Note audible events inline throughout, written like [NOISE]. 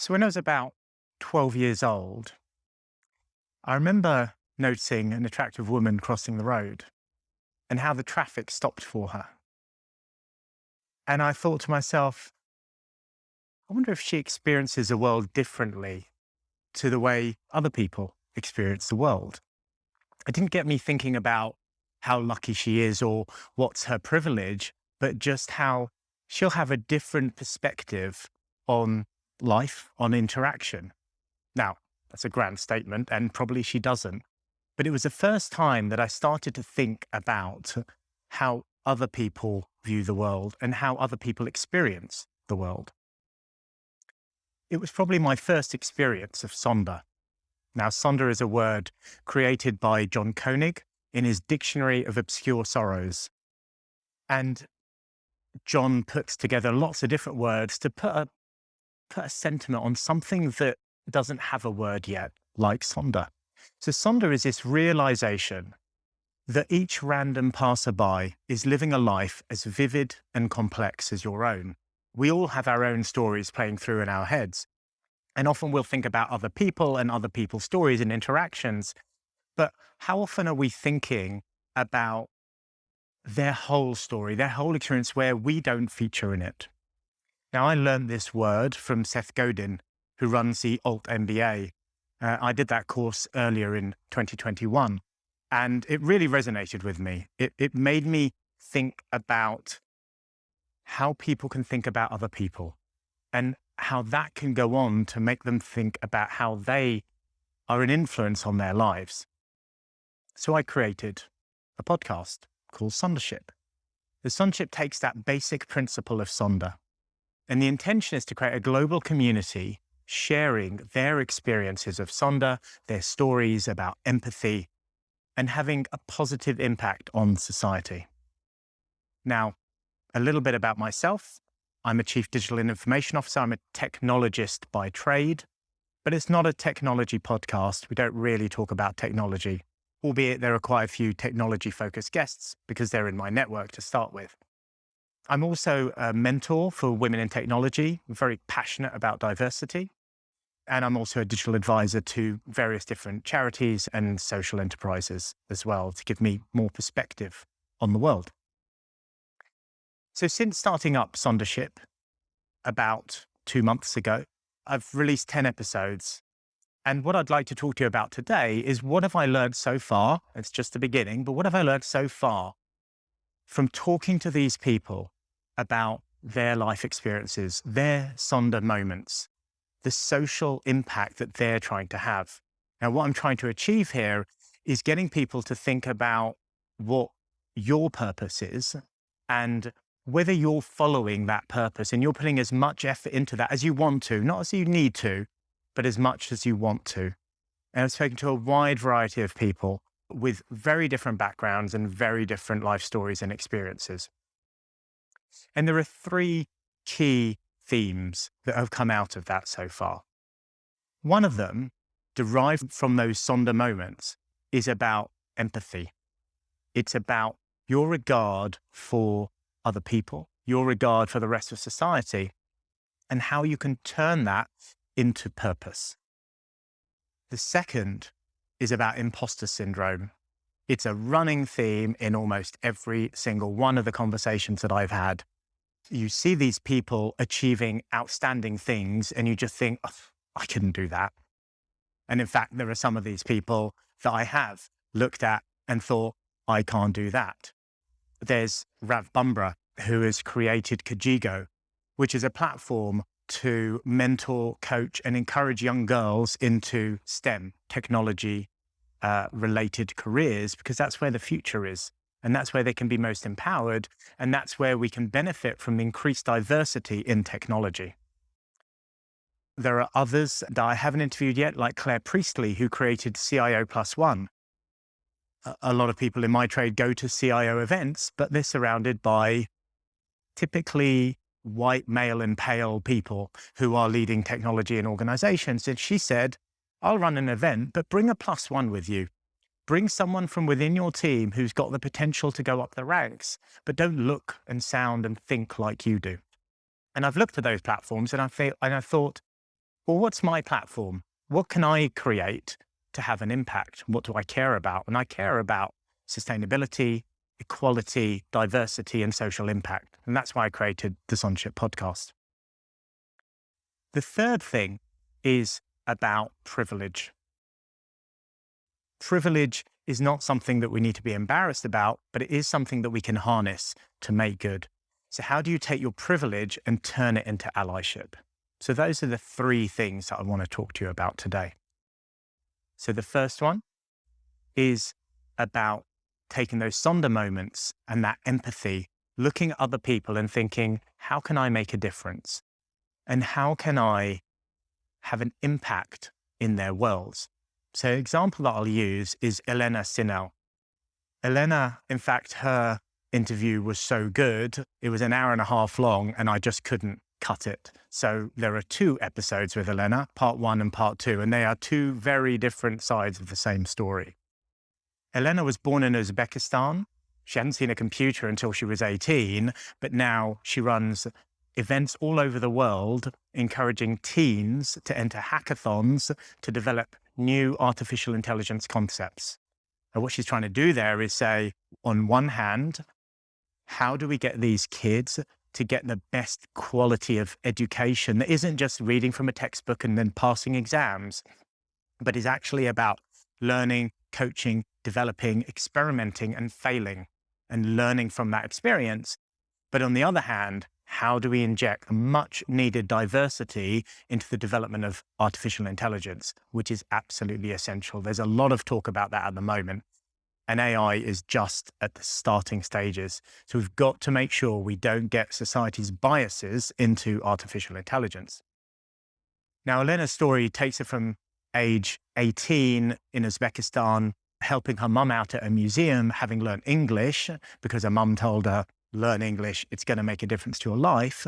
So when I was about 12 years old, I remember noticing an attractive woman crossing the road and how the traffic stopped for her. And I thought to myself, I wonder if she experiences the world differently to the way other people experience the world. It didn't get me thinking about how lucky she is or what's her privilege, but just how she'll have a different perspective on life on interaction. Now, that's a grand statement, and probably she doesn't. But it was the first time that I started to think about how other people view the world and how other people experience the world. It was probably my first experience of Sonder. Now, Sonder is a word created by John Koenig in his Dictionary of Obscure Sorrows. And John puts together lots of different words to put a put a sentiment on something that doesn't have a word yet, like Sonder. So Sonder is this realization that each random passerby is living a life as vivid and complex as your own. We all have our own stories playing through in our heads. And often we'll think about other people and other people's stories and interactions. But how often are we thinking about their whole story, their whole experience where we don't feature in it? Now, I learned this word from Seth Godin, who runs the Alt MBA. Uh, I did that course earlier in 2021, and it really resonated with me. It, it made me think about how people can think about other people and how that can go on to make them think about how they are an influence on their lives. So I created a podcast called Sondership. The Sondership takes that basic principle of Sonder and the intention is to create a global community sharing their experiences of Sonder, their stories about empathy, and having a positive impact on society. Now, a little bit about myself. I'm a Chief Digital and Information Officer. I'm a technologist by trade, but it's not a technology podcast. We don't really talk about technology, albeit there are quite a few technology focused guests because they're in my network to start with. I'm also a mentor for women in technology. Very passionate about diversity. And I'm also a digital advisor to various different charities and social enterprises as well to give me more perspective on the world. So since starting up Sondership about two months ago, I've released 10 episodes. And what I'd like to talk to you about today is what have I learned so far? It's just the beginning, but what have I learned so far from talking to these people about their life experiences, their Sonder moments, the social impact that they're trying to have. Now, what I'm trying to achieve here is getting people to think about what your purpose is and whether you're following that purpose and you're putting as much effort into that as you want to, not as you need to, but as much as you want to. And I've spoken to a wide variety of people with very different backgrounds and very different life stories and experiences. And there are three key themes that have come out of that so far. One of them, derived from those Sonder moments, is about empathy. It's about your regard for other people, your regard for the rest of society, and how you can turn that into purpose. The second is about imposter syndrome it's a running theme in almost every single one of the conversations that I've had. You see these people achieving outstanding things and you just think, oh, I couldn't do that. And in fact, there are some of these people that I have looked at and thought, I can't do that. There's Rav Bumbra, who has created Kajigo, which is a platform to mentor, coach, and encourage young girls into STEM, technology, uh, related careers because that's where the future is. And that's where they can be most empowered. And that's where we can benefit from increased diversity in technology. There are others that I haven't interviewed yet, like Claire Priestley, who created CIO Plus One. A lot of people in my trade go to CIO events, but they're surrounded by typically white, male, and pale people who are leading technology in organizations. And she said, I'll run an event, but bring a plus one with you. Bring someone from within your team who's got the potential to go up the ranks, but don't look and sound and think like you do. And I've looked at those platforms and I feel, and I thought, well, what's my platform? What can I create to have an impact? What do I care about? And I care about sustainability, equality, diversity, and social impact. And that's why I created the Sondership podcast. The third thing is about privilege. Privilege is not something that we need to be embarrassed about, but it is something that we can harness to make good. So, how do you take your privilege and turn it into allyship? So, those are the three things that I want to talk to you about today. So, the first one is about taking those Sonder moments and that empathy, looking at other people and thinking, how can I make a difference? And how can I have an impact in their worlds? So, example that I'll use is Elena Sinel. Elena, in fact, her interview was so good, it was an hour and a half long, and I just couldn't cut it. So there are two episodes with Elena, part one and part two, and they are two very different sides of the same story. Elena was born in Uzbekistan. She hadn't seen a computer until she was 18, but now she runs events all over the world, encouraging teens to enter hackathons to develop new artificial intelligence concepts. And what she's trying to do there is say, on one hand, how do we get these kids to get the best quality of education that isn't just reading from a textbook and then passing exams, but is actually about learning, coaching, developing, experimenting, and failing and learning from that experience. But on the other hand, how do we inject much needed diversity into the development of artificial intelligence, which is absolutely essential? There's a lot of talk about that at the moment. And AI is just at the starting stages. So we've got to make sure we don't get society's biases into artificial intelligence. Now, Elena's story takes her from age 18 in Uzbekistan helping her mum out at a museum, having learned English because her mum told her, learn English, it's going to make a difference to your life,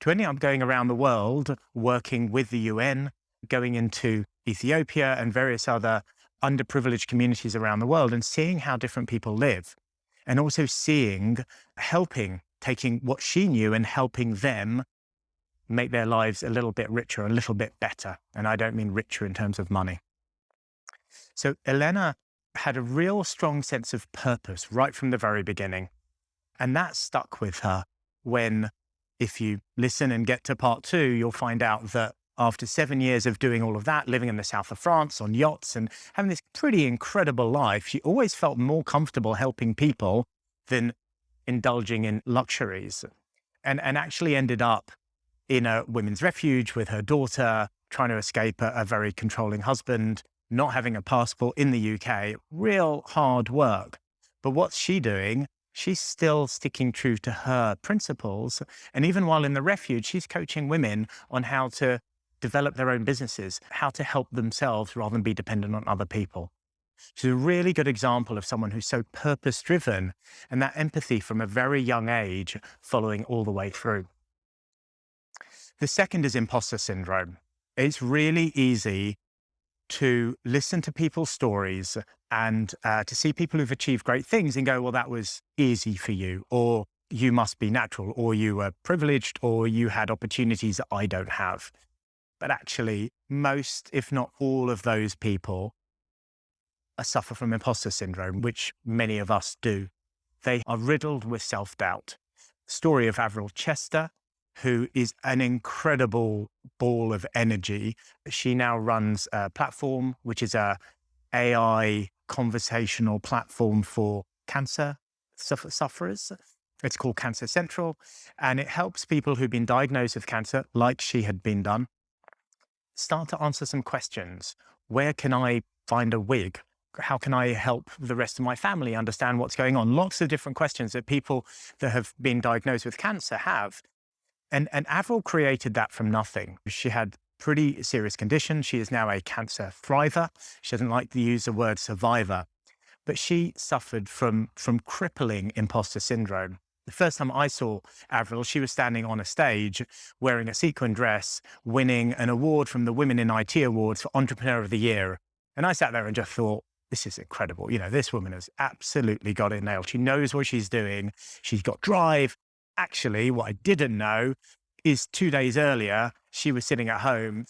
to ending up going around the world, working with the UN, going into Ethiopia and various other underprivileged communities around the world and seeing how different people live. And also seeing, helping, taking what she knew and helping them make their lives a little bit richer, a little bit better. And I don't mean richer in terms of money. So Elena had a real strong sense of purpose right from the very beginning. And that stuck with her when, if you listen and get to part two, you'll find out that after seven years of doing all of that, living in the south of France on yachts and having this pretty incredible life, she always felt more comfortable helping people than indulging in luxuries. And, and actually ended up in a women's refuge with her daughter, trying to escape a, a very controlling husband, not having a passport in the UK, real hard work. But what's she doing? She's still sticking true to her principles. And even while in the refuge, she's coaching women on how to develop their own businesses, how to help themselves rather than be dependent on other people. She's a really good example of someone who's so purpose driven and that empathy from a very young age following all the way through. The second is imposter syndrome. It's really easy to listen to people's stories and uh, to see people who've achieved great things and go, well, that was easy for you, or you must be natural, or you were privileged, or you had opportunities that I don't have. But actually, most, if not all of those people suffer from imposter syndrome, which many of us do. They are riddled with self doubt. Story of Avril Chester who is an incredible ball of energy. She now runs a platform, which is a AI conversational platform for cancer sufferers. It's called Cancer Central, and it helps people who've been diagnosed with cancer, like she had been done, start to answer some questions. Where can I find a wig? How can I help the rest of my family understand what's going on? Lots of different questions that people that have been diagnosed with cancer have. And, and Avril created that from nothing. She had pretty serious conditions. She is now a cancer thriver. She doesn't like to use the word survivor, but she suffered from, from crippling imposter syndrome. The first time I saw Avril, she was standing on a stage wearing a sequin dress, winning an award from the Women in IT Awards for Entrepreneur of the Year. And I sat there and just thought, this is incredible. You know, this woman has absolutely got it nailed. She knows what she's doing. She's got drive, actually, what I didn't know is two days earlier, she was sitting at home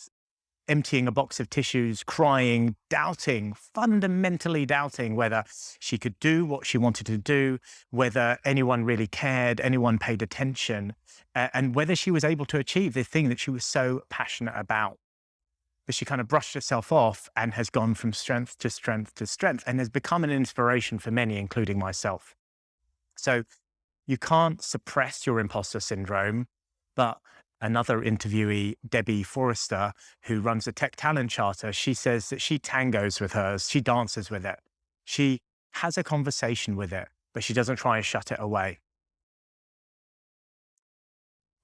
emptying a box of tissues, crying, doubting, fundamentally doubting whether she could do what she wanted to do, whether anyone really cared, anyone paid attention, uh, and whether she was able to achieve the thing that she was so passionate about. But she kind of brushed herself off and has gone from strength to strength to strength and has become an inspiration for many, including myself. So you can't suppress your imposter syndrome, but another interviewee, Debbie Forster, who runs the Tech Talent Charter, she says that she tangos with hers, she dances with it. She has a conversation with it, but she doesn't try and shut it away.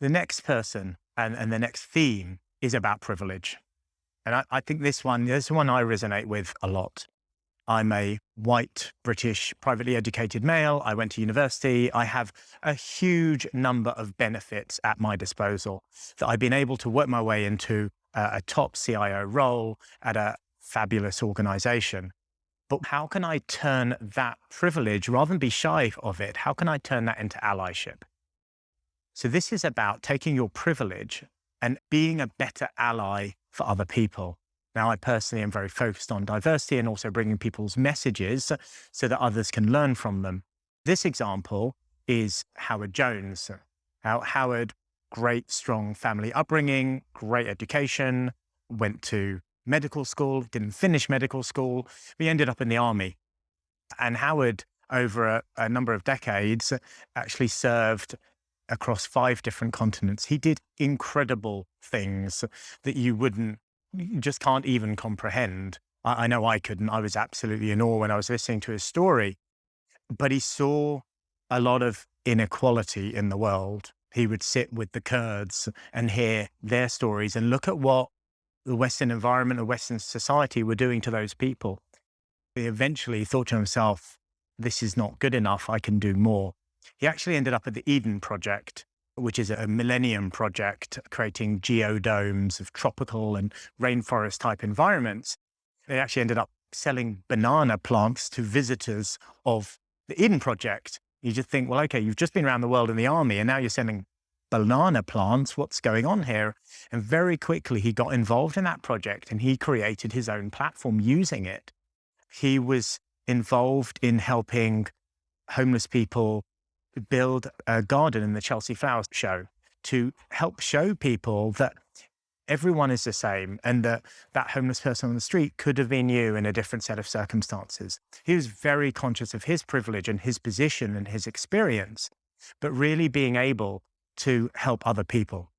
The next person and, and the next theme is about privilege. And I, I think this one, this one I resonate with a lot. I'm a white, British, privately educated male. I went to university. I have a huge number of benefits at my disposal that I've been able to work my way into a, a top CIO role at a fabulous organization. But how can I turn that privilege, rather than be shy of it, how can I turn that into allyship? So this is about taking your privilege and being a better ally for other people. Now, I personally am very focused on diversity and also bringing people's messages so that others can learn from them. This example is Howard Jones. Now, Howard, great, strong family upbringing, great education, went to medical school, didn't finish medical school, he ended up in the army. And Howard, over a, a number of decades, actually served across five different continents. He did incredible things that you wouldn't just can't even comprehend. I, I know I couldn't. I was absolutely in awe when I was listening to his story. But he saw a lot of inequality in the world. He would sit with the Kurds and hear their stories and look at what the Western environment, the Western society were doing to those people. He eventually thought to himself, this is not good enough. I can do more. He actually ended up at the Eden Project, which is a millennium project creating geodomes of tropical and rainforest type environments. They actually ended up selling banana plants to visitors of the Eden Project. You just think, well, okay, you've just been around the world in the army and now you're sending banana plants. What's going on here? And very quickly he got involved in that project and he created his own platform using it. He was involved in helping homeless people build a garden in the Chelsea Flower Show to help show people that everyone is the same and that that homeless person on the street could have been you in a different set of circumstances. He was very conscious of his privilege and his position and his experience, but really being able to help other people.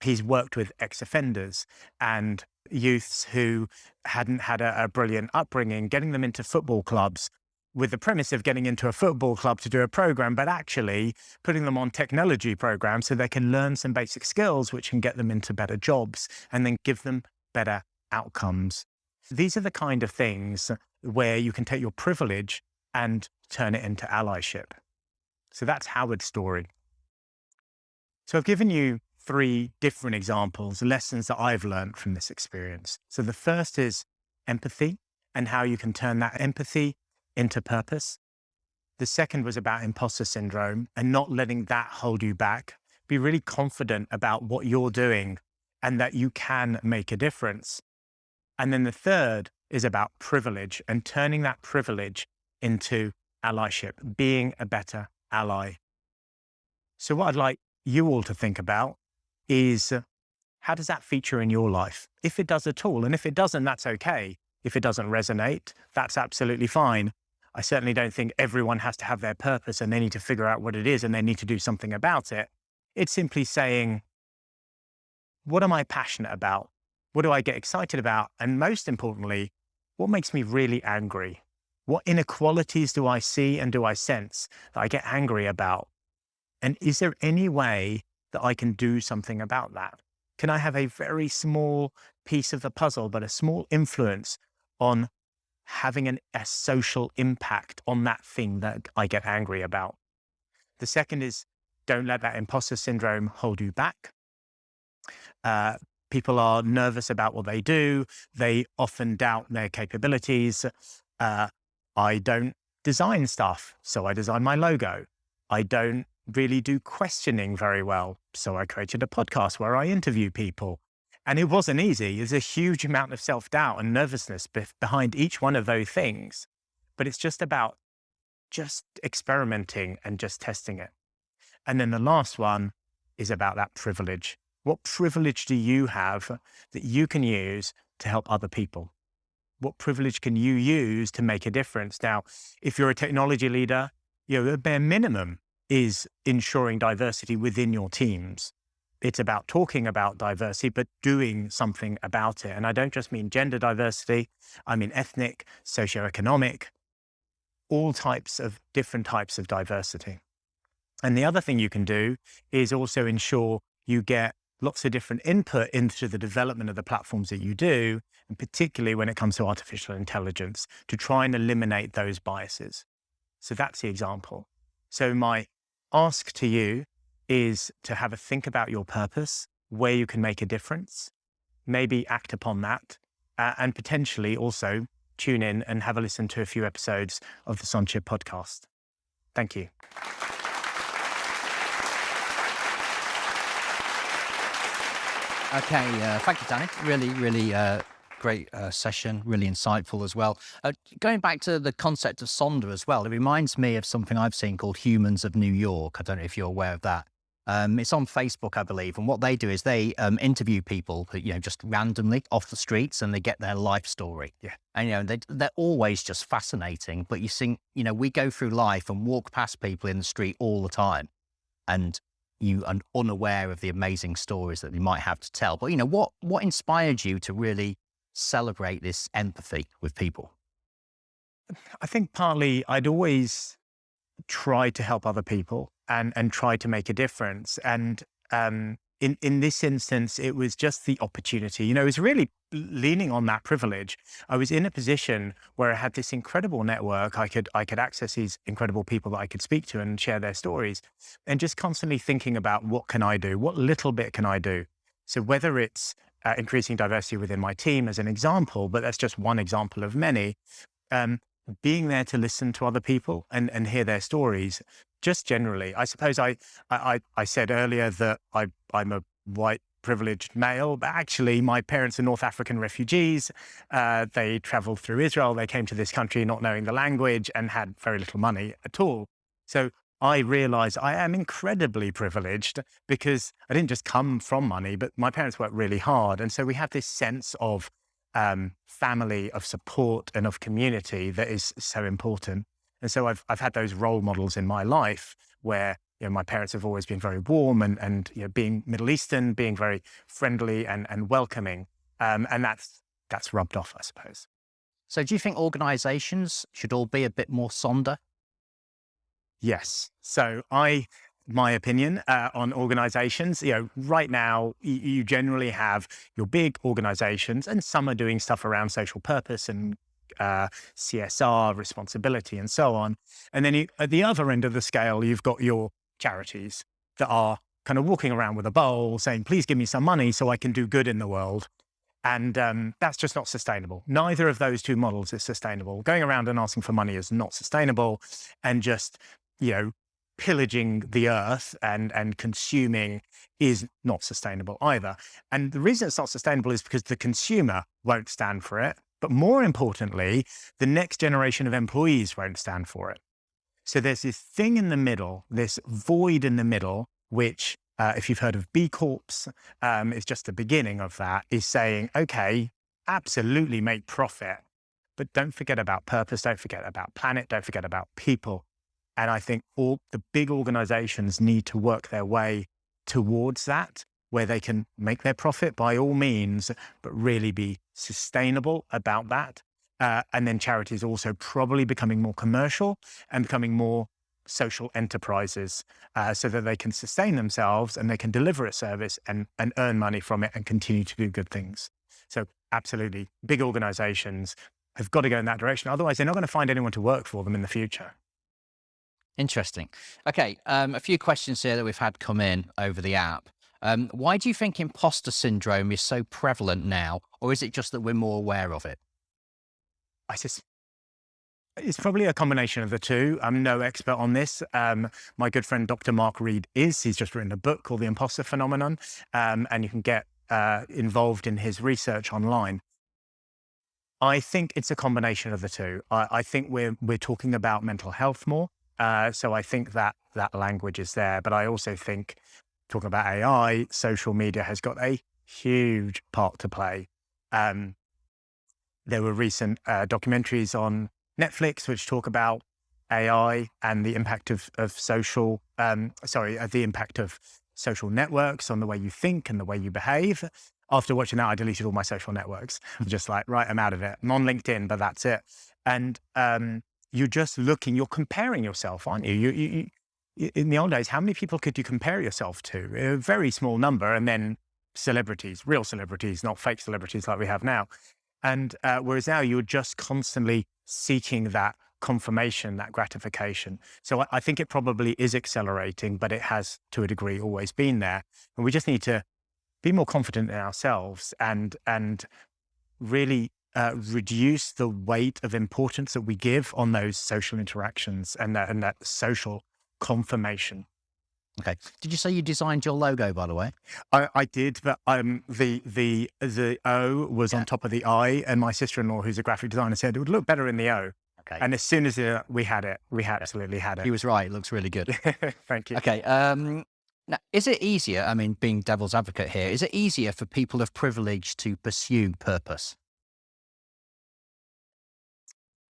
He's worked with ex-offenders and youths who hadn't had a, a brilliant upbringing, getting them into football clubs with the premise of getting into a football club to do a program, but actually putting them on technology programs so they can learn some basic skills which can get them into better jobs and then give them better outcomes. These are the kind of things where you can take your privilege and turn it into allyship. So that's Howard's story. So I've given you three different examples, lessons that I've learned from this experience. So the first is empathy and how you can turn that empathy into purpose. The second was about imposter syndrome and not letting that hold you back. Be really confident about what you're doing and that you can make a difference. And then the third is about privilege and turning that privilege into allyship, being a better ally. So what I'd like you all to think about is how does that feature in your life? If it does at all, and if it doesn't, that's okay. If it doesn't resonate, that's absolutely fine. I certainly don't think everyone has to have their purpose and they need to figure out what it is and they need to do something about it. It's simply saying, what am I passionate about? What do I get excited about? And most importantly, what makes me really angry? What inequalities do I see and do I sense that I get angry about? And is there any way that I can do something about that? Can I have a very small piece of the puzzle, but a small influence on having an, a social impact on that thing that I get angry about. The second is don't let that imposter syndrome hold you back. Uh, people are nervous about what they do. They often doubt their capabilities. Uh, I don't design stuff, so I design my logo. I don't really do questioning very well, so I created a podcast where I interview people. And it wasn't easy. There's a huge amount of self doubt and nervousness behind each one of those things. But it's just about just experimenting and just testing it. And then the last one is about that privilege. What privilege do you have that you can use to help other people? What privilege can you use to make a difference? Now, if you're a technology leader, you know, the bare minimum is ensuring diversity within your teams. It's about talking about diversity, but doing something about it. And I don't just mean gender diversity, I mean ethnic, socioeconomic, all types of different types of diversity. And the other thing you can do is also ensure you get lots of different input into the development of the platforms that you do, and particularly when it comes to artificial intelligence, to try and eliminate those biases. So that's the example. So my ask to you is to have a think about your purpose, where you can make a difference, maybe act upon that, uh, and potentially also tune in and have a listen to a few episodes of the Sondership podcast. Thank you. Okay, uh, thank you, Danny. Really, really uh, great uh, session, really insightful as well. Uh, going back to the concept of Sonder as well, it reminds me of something I've seen called Humans of New York. I don't know if you're aware of that. Um, it's on Facebook, I believe, and what they do is they um, interview people, you know, just randomly off the streets, and they get their life story. Yeah, and you know they they're always just fascinating. But you think, you know, we go through life and walk past people in the street all the time, and you are unaware of the amazing stories that they might have to tell. But you know, what what inspired you to really celebrate this empathy with people? I think partly I'd always try to help other people and and try to make a difference. And um, in in this instance, it was just the opportunity. You know, it was really leaning on that privilege. I was in a position where I had this incredible network. I could I could access these incredible people that I could speak to and share their stories, and just constantly thinking about what can I do, what little bit can I do. So whether it's uh, increasing diversity within my team as an example, but that's just one example of many. Um, being there to listen to other people and, and hear their stories, just generally. I suppose I, I, I said earlier that I, I'm a white privileged male, but actually my parents are North African refugees. Uh, they traveled through Israel. They came to this country not knowing the language and had very little money at all. So I realized I am incredibly privileged because I didn't just come from money, but my parents worked really hard. And so we have this sense of um, family, of support, and of community that is so important. And so I've I've had those role models in my life where you know my parents have always been very warm and and you know being Middle Eastern, being very friendly and and welcoming, um, and that's that's rubbed off, I suppose. So, do you think organisations should all be a bit more sonder? Yes. So I my opinion uh, on organizations. You know, right now you, generally have your big organizations, and some are doing stuff around social purpose and uh, CSR, responsibility, and so on. And then you, at the other end of the scale, you've got your charities that are kind of walking around with a bowl saying, please give me some money so I can do good in the world. And um, that's just not sustainable. Neither of those two models is sustainable. Going around and asking for money is not sustainable. And just, you know, pillaging the earth and, and consuming is not sustainable either. And the reason it's not sustainable is because the consumer won't stand for it. But more importantly, the next generation of employees won't stand for it. So there's this thing in the middle, this void in the middle, which, uh, if you've heard of B Corps, um, is just the beginning of that, is saying, okay, absolutely make profit, but don't forget about purpose, don't forget about planet, don't forget about people. And I think all the big organizations need to work their way towards that, where they can make their profit by all means, but really be sustainable about that. Uh, and then charities also probably becoming more commercial and becoming more social enterprises uh, so that they can sustain themselves and they can deliver a service and, and earn money from it and continue to do good things. So absolutely, big organizations have got to go in that direction. Otherwise, they're not going to find anyone to work for them in the future. Interesting. Okay, um, a few questions here that we've had come in over the app. Um, why do you think imposter syndrome is so prevalent now, or is it just that we're more aware of it? I just, it's probably a combination of the two. I'm no expert on this. Um, my good friend Dr. Mark Reed is. He's just written a book called The Imposter Phenomenon, um, and you can get uh, involved in his research online. I think it's a combination of the two. I, I think we're we're talking about mental health more, uh, so I think that that language is there. But I also think talking about AI, social media has got a huge part to play. Um, there were recent uh, documentaries on Netflix which talk about AI and the impact of of social, um, sorry, uh, the impact of social networks on the way you think and the way you behave after watching that, I deleted all my social networks. I'm [LAUGHS] just like, right, I'm out of it. I'm on LinkedIn, but that's it. And um, you're just looking, you're comparing yourself, aren't you? You, you, you? In the old days, how many people could you compare yourself to? A very small number, and then celebrities, real celebrities, not fake celebrities like we have now. And uh, whereas now you're just constantly seeking that confirmation, that gratification. So I, I think it probably is accelerating, but it has to a degree always been there. And we just need to be more confident in ourselves and and really uh, reduce the weight of importance that we give on those social interactions and that, and that social confirmation. Okay. Did you say you designed your logo, by the way? I, I did, but um, the the the O was yeah. on top of the I, and my sister-in-law, who's a graphic designer, said it would look better in the O. Okay. And as soon as uh, we had it, we absolutely had it. He was right. It looks really good. [LAUGHS] Thank you. Okay. Um, now, is it easier? I mean, being devil's advocate here, is it easier for people of privilege to pursue purpose?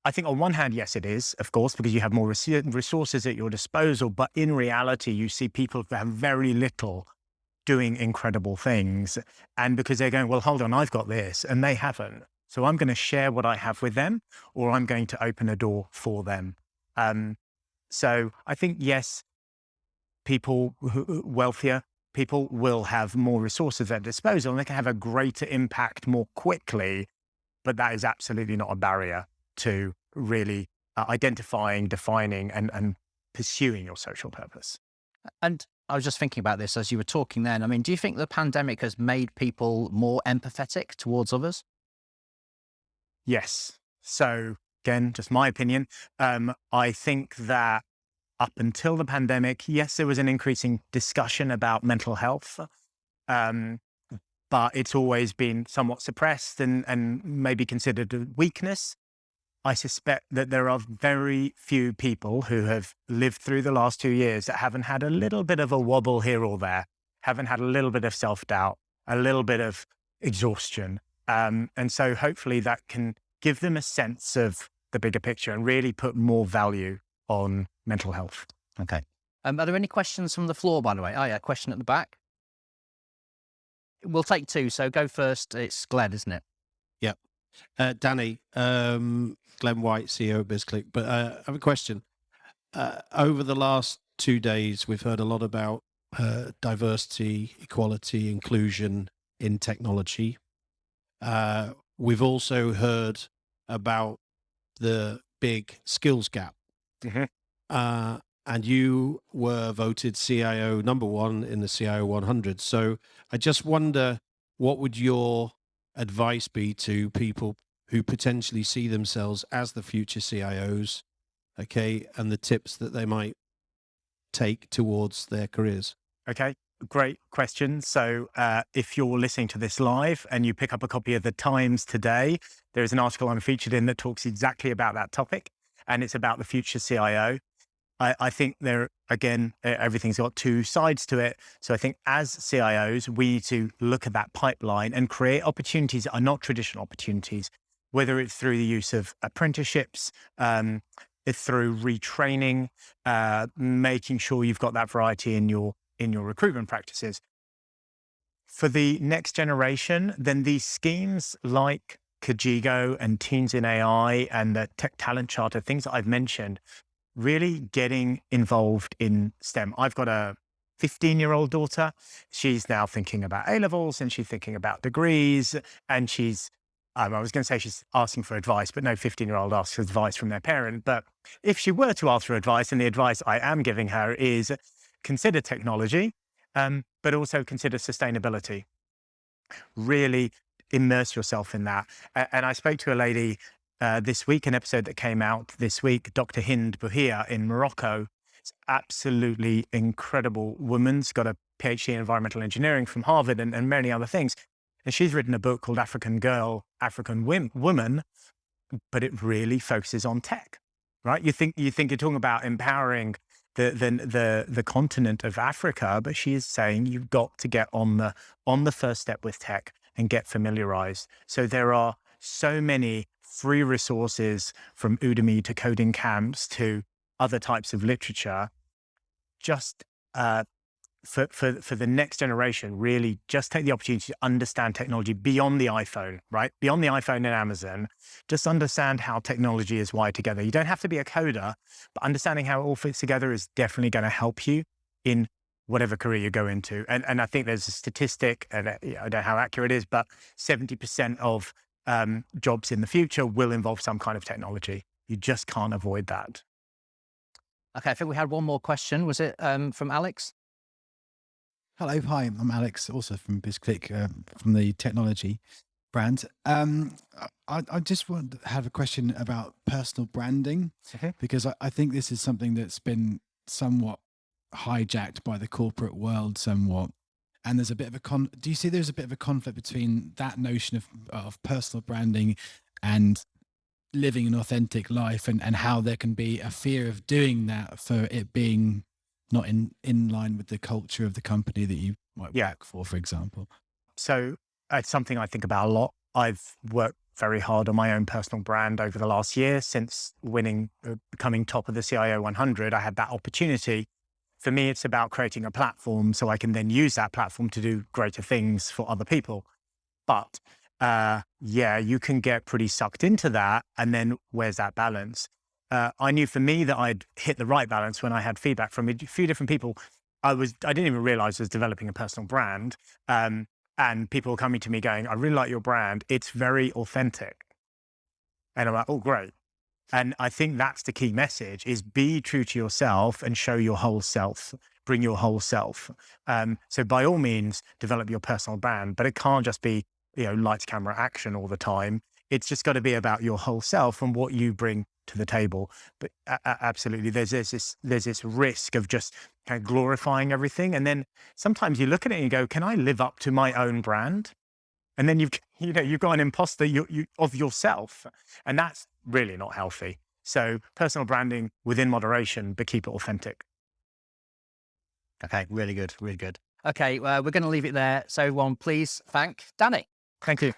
I think on one hand, yes, it is, of course, because you have more resources at your disposal. But in reality, you see people who have very little doing incredible things. And because they're going, well, hold on, I've got this, and they haven't. So I'm going to share what I have with them, or I'm going to open a door for them. Um, so I think, yes, people who, wealthier people will have more resources at their disposal and they can have a greater impact more quickly. But that is absolutely not a barrier to really uh, identifying, defining, and, and pursuing your social purpose. And I was just thinking about this as you were talking then. I mean, do you think the pandemic has made people more empathetic towards others? Yes. So, again, just my opinion. Um, I think that up until the pandemic, yes, there was an increasing discussion about mental health, um, but it's always been somewhat suppressed and, and maybe considered a weakness. I suspect that there are very few people who have lived through the last two years that haven't had a little bit of a wobble here or there, haven't had a little bit of self doubt, a little bit of exhaustion. Um, and so hopefully that can give them a sense of the bigger picture and really put more value on mental health. Okay. Um, are there any questions from the floor, by the way? Oh, yeah, question at the back. We'll take two. So go first. It's Glenn, isn't it? Yeah. Uh, Danny, um, Glenn White, CEO of BizClik. But uh, I have a question. Uh, over the last two days, we've heard a lot about uh, diversity, equality, inclusion in technology. Uh, we've also heard about the big skills gap Mm-hmm. Uh, and you were voted CIO number one in the CIO 100. So I just wonder what would your advice be to people who potentially see themselves as the future CIOs, okay, and the tips that they might take towards their careers? Okay, great question. So, uh, if you're listening to this live and you pick up a copy of the Times today, there is an article I'm featured in that talks exactly about that topic and it's about the future CIO. I, I think there, again, everything's got two sides to it. So I think as CIOs, we need to look at that pipeline and create opportunities that are not traditional opportunities, whether it's through the use of apprenticeships, um, through retraining, uh, making sure you've got that variety in your in your recruitment practices. For the next generation, then these schemes like Kajigo and Teens in AI and the Tech Talent Charter, things that I've mentioned, really getting involved in STEM. I've got a 15 year old daughter. She's now thinking about A levels and she's thinking about degrees. And she's, um, I was going to say she's asking for advice, but no 15 year old asks advice from their parent. But if she were to ask for advice, and the advice I am giving her is consider technology, um, but also consider sustainability. Really immerse yourself in that. And I spoke to a lady uh, this week, an episode that came out this week, Dr. Hind Bouhia in Morocco. It's absolutely incredible woman. She's got a PhD in environmental engineering from Harvard and, and many other things. And she's written a book called African Girl, African Woman, but it really focuses on tech, right? You think you think you're talking about empowering the the the, the continent of Africa, but she is saying you've got to get on the on the first step with tech and get familiarized. So there are so many free resources from Udemy to coding camps to other types of literature. Just uh, for, for, for the next generation, really just take the opportunity to understand technology beyond the iPhone, right? Beyond the iPhone and Amazon, just understand how technology is wired together. You don't have to be a coder, but understanding how it all fits together is definitely going to help you in whatever career you go into. And, and I think there's a statistic, and uh, I don't know how accurate it is, but 70% of um, jobs in the future will involve some kind of technology. You just can't avoid that. Okay, I think we had one more question. Was it um, from Alex? Hello, hi, I'm Alex, also from BizClik, uh, from the technology brand. Um, I, I, just want to have a question about personal branding, okay. because I, I, think this is something that's been somewhat hijacked by the corporate world somewhat. And there's a bit of a con, do you see there's a bit of a conflict between that notion of, of personal branding and living an authentic life and, and how there can be a fear of doing that for it being not in in line with the culture of the company that you might yeah. work for, for example? So it's something I think about a lot. I've worked very hard on my own personal brand over the last year since winning, uh, becoming top of the CIO 100. I had that opportunity. For me, it's about creating a platform so I can then use that platform to do greater things for other people. But uh, yeah, you can get pretty sucked into that. And then where's that balance? uh, I knew for me that I'd hit the right balance when I had feedback from a few different people. I was I didn't even realize I was developing a personal brand, um, and people were coming to me going, "I really like your brand. It's very authentic," and I'm like, "Oh, great." And I think that's the key message: is be true to yourself and show your whole self. Bring your whole self. Um, so by all means, develop your personal brand, but it can't just be you know lights, camera, action all the time. It's just got to be about your whole self and what you bring to the table. But absolutely, there's, there's this there's this risk of just kind of glorifying everything, and then sometimes you look at it and you go, "Can I live up to my own brand?" And then you've [LAUGHS] you know you've got an imposter you, you, of yourself, and that's really not healthy. So personal branding within moderation, but keep it authentic. Okay, really good, really good. Okay, uh, we're going to leave it there. So, one, please thank Danny. Thank you.